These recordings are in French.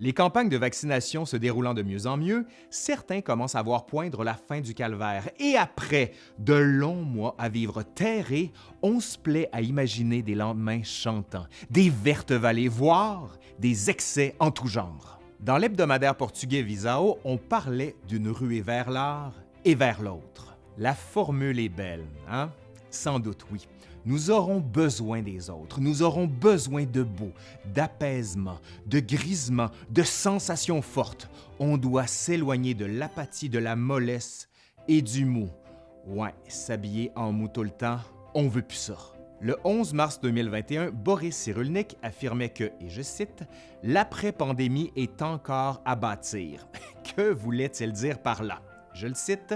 Les campagnes de vaccination se déroulant de mieux en mieux, certains commencent à voir poindre la fin du calvaire et après de longs mois à vivre terrés, on se plaît à imaginer des lendemains chantants, des vertes vallées, voire des excès en tout genre. Dans l'hebdomadaire portugais Visao, on parlait d'une ruée vers l'art et vers l'autre. La formule est belle, hein? Sans doute oui. Nous aurons besoin des autres, nous aurons besoin de beau, d'apaisement, de grisement, de sensations fortes. On doit s'éloigner de l'apathie, de la mollesse et du mou. Ouais, s'habiller en mou tout le temps, on veut plus ça. Le 11 mars 2021, Boris Cyrulnik affirmait que, et je cite, L'après-pandémie est encore à bâtir. que voulait-il dire par là? Je le cite,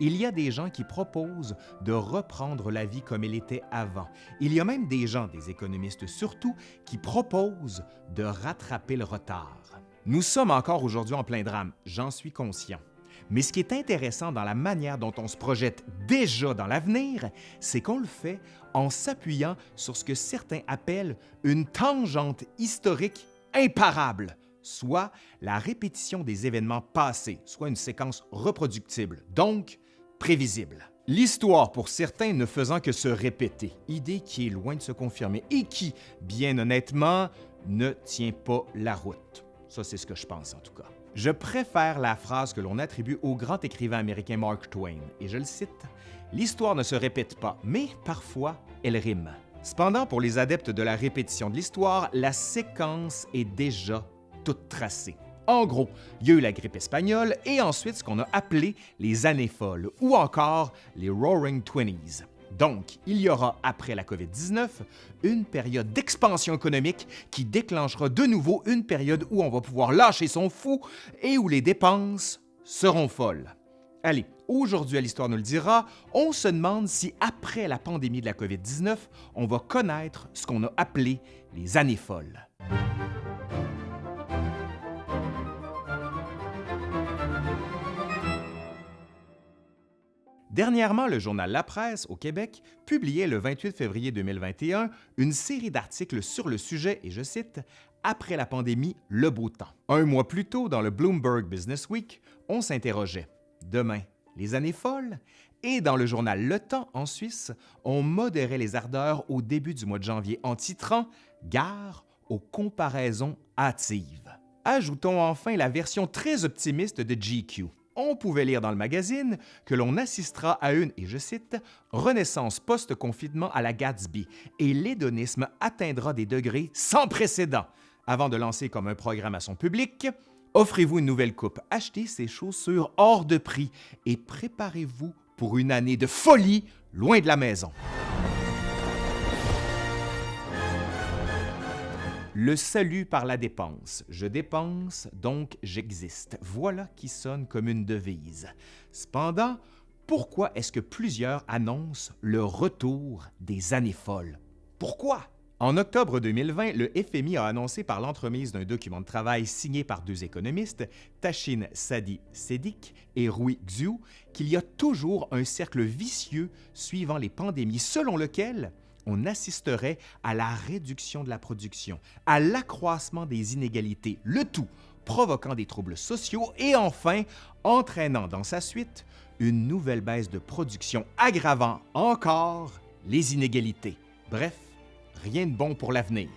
il y a des gens qui proposent de reprendre la vie comme elle était avant. Il y a même des gens, des économistes surtout, qui proposent de rattraper le retard. Nous sommes encore aujourd'hui en plein drame, j'en suis conscient. Mais ce qui est intéressant dans la manière dont on se projette déjà dans l'avenir, c'est qu'on le fait en s'appuyant sur ce que certains appellent une tangente historique imparable, soit la répétition des événements passés, soit une séquence reproductible, prévisible. L'histoire, pour certains, ne faisant que se répéter, idée qui est loin de se confirmer et qui, bien honnêtement, ne tient pas la route. Ça, c'est ce que je pense en tout cas. Je préfère la phrase que l'on attribue au grand écrivain américain Mark Twain, et je le cite, L'histoire ne se répète pas, mais parfois elle rime. Cependant, pour les adeptes de la répétition de l'histoire, la séquence est déjà toute tracée. En gros, il y a eu la grippe espagnole et ensuite ce qu'on a appelé les années folles ou encore les Roaring Twenties. Donc, il y aura, après la COVID-19, une période d'expansion économique qui déclenchera de nouveau une période où on va pouvoir lâcher son fou et où les dépenses seront folles. Allez, aujourd'hui à l'Histoire nous le dira, on se demande si après la pandémie de la COVID-19, on va connaître ce qu'on a appelé les années folles. Dernièrement, le journal La Presse au Québec publiait le 28 février 2021 une série d'articles sur le sujet, et je cite, Après la pandémie, le beau temps. Un mois plus tôt, dans le Bloomberg Business Week, on s'interrogeait Demain, les années folles? Et dans le journal Le Temps en Suisse, on modérait les ardeurs au début du mois de janvier en titrant Gare aux comparaisons hâtives. Ajoutons enfin la version très optimiste de GQ on pouvait lire dans le magazine que l'on assistera à une, et je cite, renaissance post-confinement à la Gatsby et l'hédonisme atteindra des degrés sans précédent. Avant de lancer comme un programme à son public, offrez-vous une nouvelle coupe, achetez ces chaussures hors de prix et préparez-vous pour une année de folie loin de la maison. Le salut par la dépense. Je dépense, donc j'existe. Voilà qui sonne comme une devise. Cependant, pourquoi est-ce que plusieurs annoncent le retour des années folles? Pourquoi? En octobre 2020, le FMI a annoncé par l'entremise d'un document de travail signé par deux économistes, Tachin Sadi Sedik et Rui Xu, qu'il y a toujours un cercle vicieux suivant les pandémies selon lequel on assisterait à la réduction de la production, à l'accroissement des inégalités, le tout provoquant des troubles sociaux et enfin entraînant dans sa suite une nouvelle baisse de production aggravant encore les inégalités. Bref, rien de bon pour l'avenir.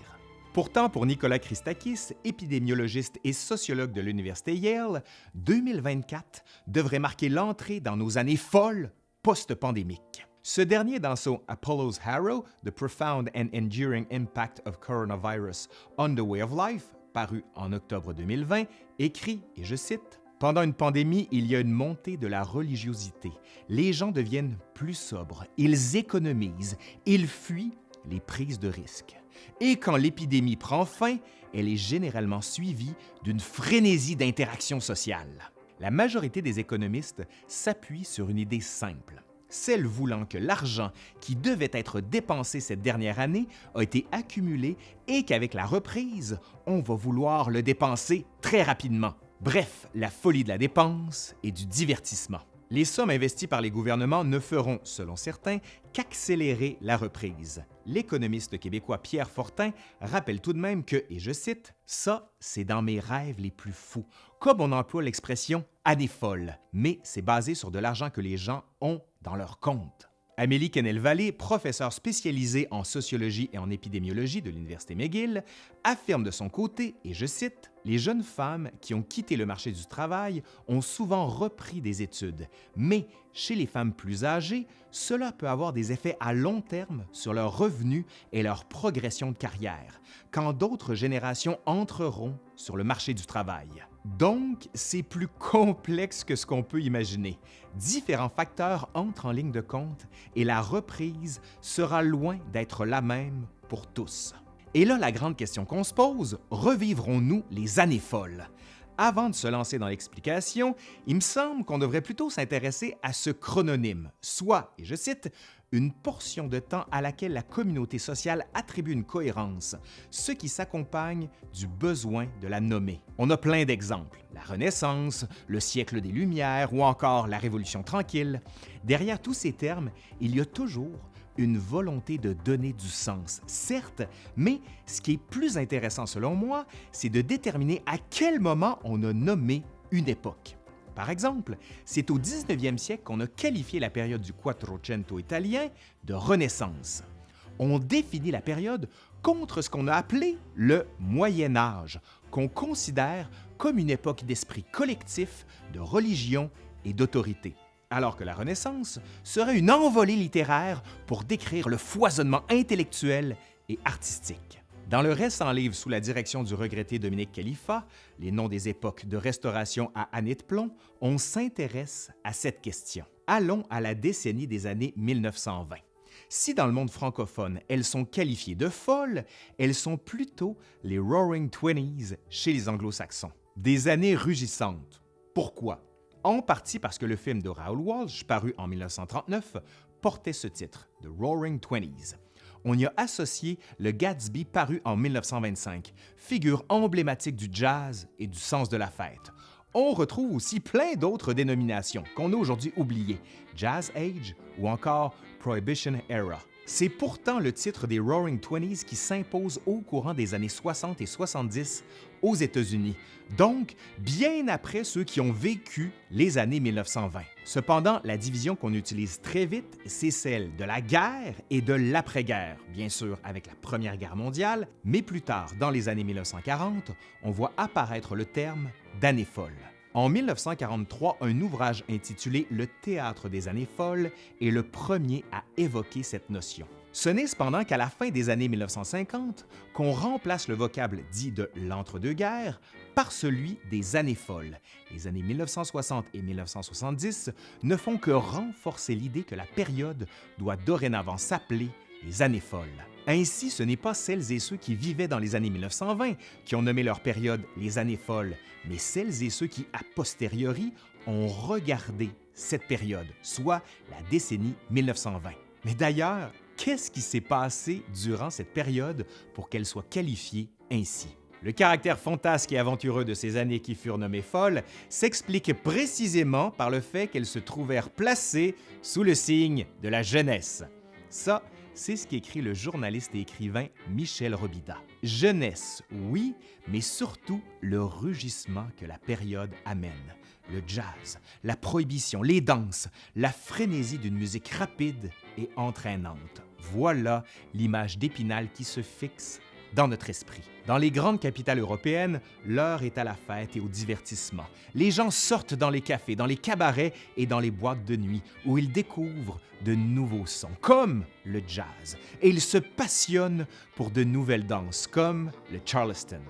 Pourtant, pour Nicolas Christakis, épidémiologiste et sociologue de l'Université Yale, 2024 devrait marquer l'entrée dans nos années folles post-pandémiques. Ce dernier, dans son Apollo's Harrow, The Profound and Enduring Impact of Coronavirus on the Way of Life, paru en octobre 2020, écrit, et je cite, Pendant une pandémie, il y a une montée de la religiosité. Les gens deviennent plus sobres, ils économisent, ils fuient les prises de risques. Et quand l'épidémie prend fin, elle est généralement suivie d'une frénésie d'interaction sociale. La majorité des économistes s'appuient sur une idée simple celle voulant que l'argent qui devait être dépensé cette dernière année a été accumulé et qu'avec la reprise, on va vouloir le dépenser très rapidement. Bref, la folie de la dépense et du divertissement. Les sommes investies par les gouvernements ne feront, selon certains, qu'accélérer la reprise. L'économiste québécois Pierre Fortin rappelle tout de même que, et je cite, Ça, c'est dans mes rêves les plus fous, comme on emploie l'expression année folle, mais c'est basé sur de l'argent que les gens ont dans leur compte. Amélie Kennel-Vallée, professeure spécialisée en sociologie et en épidémiologie de l'Université McGill, affirme de son côté, et je cite, Les jeunes femmes qui ont quitté le marché du travail ont souvent repris des études, mais chez les femmes plus âgées, cela peut avoir des effets à long terme sur leurs revenus et leur progression de carrière, quand d'autres générations entreront sur le marché du travail. Donc, c'est plus complexe que ce qu'on peut imaginer. Différents facteurs entrent en ligne de compte et la reprise sera loin d'être la même pour tous. Et là, la grande question qu'on se pose, revivrons-nous les années folles? Avant de se lancer dans l'explication, il me semble qu'on devrait plutôt s'intéresser à ce chrononyme, soit, et je cite, une portion de temps à laquelle la communauté sociale attribue une cohérence, ce qui s'accompagne du besoin de la nommer. On a plein d'exemples, la Renaissance, le siècle des Lumières ou encore la Révolution tranquille. Derrière tous ces termes, il y a toujours une volonté de donner du sens, certes, mais ce qui est plus intéressant selon moi, c'est de déterminer à quel moment on a nommé une époque. Par exemple, c'est au 19e siècle qu'on a qualifié la période du Quattrocento italien de Renaissance. On définit la période contre ce qu'on a appelé le Moyen Âge, qu'on considère comme une époque d'esprit collectif, de religion et d'autorité, alors que la Renaissance serait une envolée littéraire pour décrire le foisonnement intellectuel et artistique. Dans le récent livre sous la direction du regretté Dominique Khalifa, Les noms des époques de restauration à Année de plomb, on s'intéresse à cette question. Allons à la décennie des années 1920. Si dans le monde francophone, elles sont qualifiées de folles, elles sont plutôt les Roaring Twenties chez les anglo-saxons. Des années rugissantes. Pourquoi? En partie parce que le film de Raoul Walsh, paru en 1939, portait ce titre, The Roaring Twenties on y a associé le Gatsby paru en 1925, figure emblématique du jazz et du sens de la fête. On retrouve aussi plein d'autres dénominations qu'on a aujourd'hui oubliées, Jazz Age ou encore Prohibition Era. C'est pourtant le titre des Roaring Twenties qui s'impose au courant des années 60 et 70 aux États-Unis, donc bien après ceux qui ont vécu les années 1920. Cependant, la division qu'on utilise très vite, c'est celle de la guerre et de l'après-guerre, bien sûr avec la Première Guerre mondiale, mais plus tard, dans les années 1940, on voit apparaître le terme d'année folle. En 1943, un ouvrage intitulé Le théâtre des années folles est le premier à évoquer cette notion. Ce n'est cependant qu'à la fin des années 1950 qu'on remplace le vocable dit de l'entre-deux-guerres par celui des années folles. Les années 1960 et 1970 ne font que renforcer l'idée que la période doit dorénavant s'appeler les années folles. Ainsi, ce n'est pas celles et ceux qui vivaient dans les années 1920 qui ont nommé leur période les années folles, mais celles et ceux qui, a posteriori, ont regardé cette période, soit la décennie 1920. Mais d'ailleurs, qu'est-ce qui s'est passé durant cette période pour qu'elle soit qualifiée ainsi? Le caractère fantasque et aventureux de ces années qui furent nommées folles s'explique précisément par le fait qu'elles se trouvèrent placées sous le signe de la jeunesse. Ça, c'est ce qu'écrit le journaliste et écrivain Michel Robida. Jeunesse, oui, mais surtout le rugissement que la période amène. Le jazz, la prohibition, les danses, la frénésie d'une musique rapide et entraînante. Voilà l'image d'Épinal qui se fixe dans notre esprit. Dans les grandes capitales européennes, l'heure est à la fête et au divertissement. Les gens sortent dans les cafés, dans les cabarets et dans les boîtes de nuit où ils découvrent de nouveaux sons, comme le jazz, et ils se passionnent pour de nouvelles danses, comme le Charleston.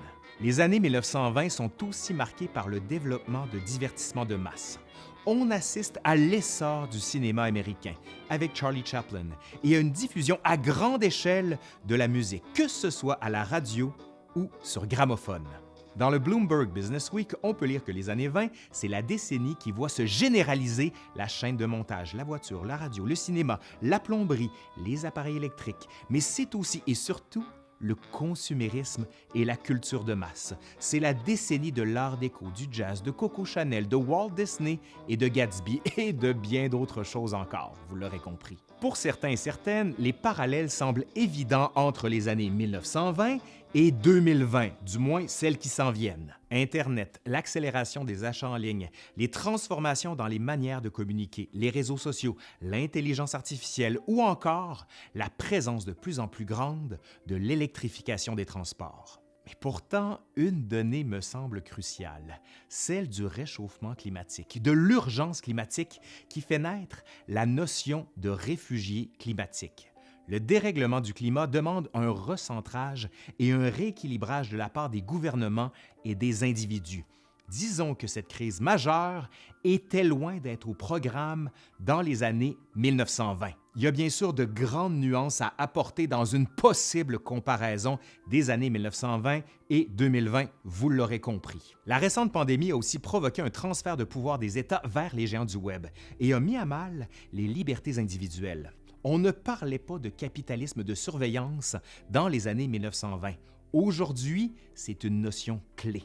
Les années 1920 sont aussi marquées par le développement de divertissements de masse on assiste à l'essor du cinéma américain avec Charlie Chaplin et à une diffusion à grande échelle de la musique, que ce soit à la radio ou sur gramophone. Dans le Bloomberg Business Week, on peut lire que les années 20, c'est la décennie qui voit se généraliser la chaîne de montage, la voiture, la radio, le cinéma, la plomberie, les appareils électriques, mais c'est aussi et surtout le consumérisme et la culture de masse. C'est la décennie de l'art déco, du jazz, de Coco Chanel, de Walt Disney et de Gatsby et de bien d'autres choses encore, vous l'aurez compris. Pour certains et certaines, les parallèles semblent évidents entre les années 1920 et 2020, du moins celles qui s'en viennent. Internet, l'accélération des achats en ligne, les transformations dans les manières de communiquer, les réseaux sociaux, l'intelligence artificielle ou encore la présence de plus en plus grande de l'électrification des transports. Mais pourtant, une donnée me semble cruciale, celle du réchauffement climatique, de l'urgence climatique qui fait naître la notion de réfugié climatique. Le dérèglement du climat demande un recentrage et un rééquilibrage de la part des gouvernements et des individus. Disons que cette crise majeure était loin d'être au programme dans les années 1920. Il y a bien sûr de grandes nuances à apporter dans une possible comparaison des années 1920 et 2020, vous l'aurez compris. La récente pandémie a aussi provoqué un transfert de pouvoir des États vers les géants du Web et a mis à mal les libertés individuelles. On ne parlait pas de capitalisme de surveillance dans les années 1920. Aujourd'hui, c'est une notion clé.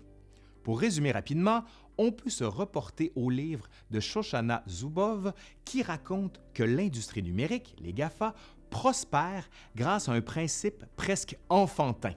Pour résumer rapidement, on peut se reporter au livre de Shoshana Zuboff qui raconte que l'industrie numérique, les GAFA, prospère grâce à un principe presque enfantin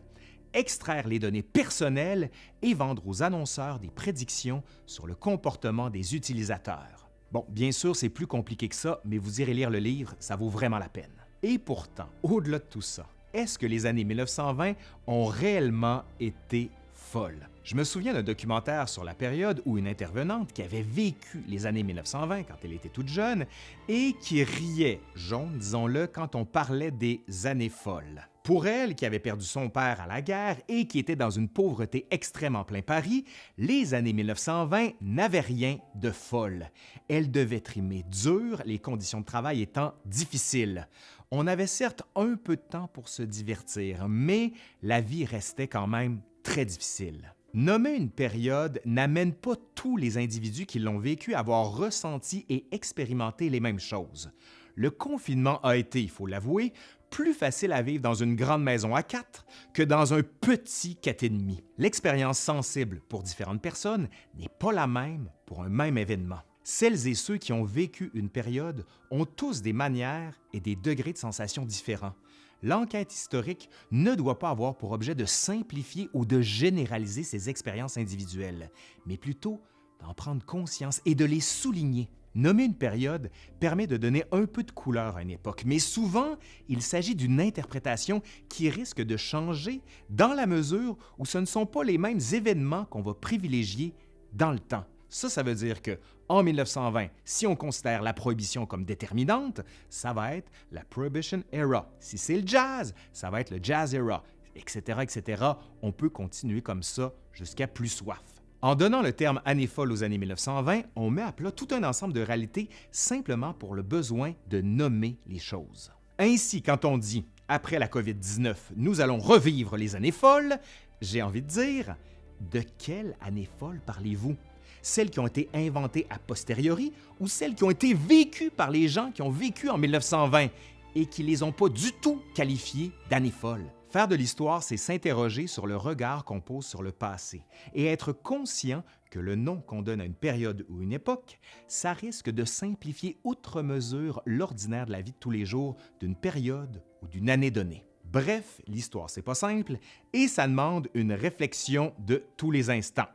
extraire les données personnelles et vendre aux annonceurs des prédictions sur le comportement des utilisateurs. Bon, bien sûr, c'est plus compliqué que ça, mais vous irez lire le livre, ça vaut vraiment la peine. Et pourtant, au-delà de tout ça, est-ce que les années 1920 ont réellement été folles? Je me souviens d'un documentaire sur la période où une intervenante qui avait vécu les années 1920 quand elle était toute jeune et qui riait, jaune, disons-le, quand on parlait des années folles. Pour elle, qui avait perdu son père à la guerre et qui était dans une pauvreté extrême en plein Paris, les années 1920 n'avaient rien de folle. Elle devait trimer dur, les conditions de travail étant difficiles. On avait certes un peu de temps pour se divertir, mais la vie restait quand même très difficile. Nommer une période n'amène pas tous les individus qui l'ont vécu à avoir ressenti et expérimenté les mêmes choses. Le confinement a été, il faut l'avouer, plus facile à vivre dans une grande maison à quatre que dans un petit demi. L'expérience sensible pour différentes personnes n'est pas la même pour un même événement. Celles et ceux qui ont vécu une période ont tous des manières et des degrés de sensation différents l'enquête historique ne doit pas avoir pour objet de simplifier ou de généraliser ces expériences individuelles, mais plutôt d'en prendre conscience et de les souligner. Nommer une période permet de donner un peu de couleur à une époque, mais souvent, il s'agit d'une interprétation qui risque de changer dans la mesure où ce ne sont pas les mêmes événements qu'on va privilégier dans le temps. Ça, ça veut dire que en 1920, si on considère la prohibition comme déterminante, ça va être la Prohibition Era. Si c'est le jazz, ça va être le Jazz Era, etc., etc. On peut continuer comme ça jusqu'à plus soif. En donnant le terme année folle aux années 1920, on met à plat tout un ensemble de réalités simplement pour le besoin de nommer les choses. Ainsi, quand on dit après la COVID-19, nous allons revivre les années folles, j'ai envie de dire, de quelle année folle parlez-vous? Celles qui ont été inventées a posteriori ou celles qui ont été vécues par les gens qui ont vécu en 1920 et qui les ont pas du tout qualifiées d'années folles. Faire de l'histoire, c'est s'interroger sur le regard qu'on pose sur le passé et être conscient que le nom qu'on donne à une période ou une époque, ça risque de simplifier outre mesure l'ordinaire de la vie de tous les jours d'une période ou d'une année donnée. Bref, l'histoire, c'est pas simple et ça demande une réflexion de tous les instants.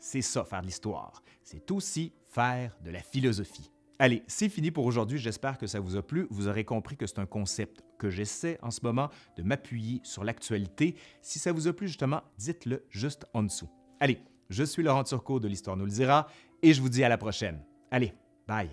C'est ça, faire de l'histoire. C'est aussi faire de la philosophie. Allez, c'est fini pour aujourd'hui. J'espère que ça vous a plu. Vous aurez compris que c'est un concept que j'essaie en ce moment de m'appuyer sur l'actualité. Si ça vous a plu, justement, dites-le juste en dessous. Allez, je suis Laurent Turcot de l'Histoire nous le dira et je vous dis à la prochaine. Allez, bye!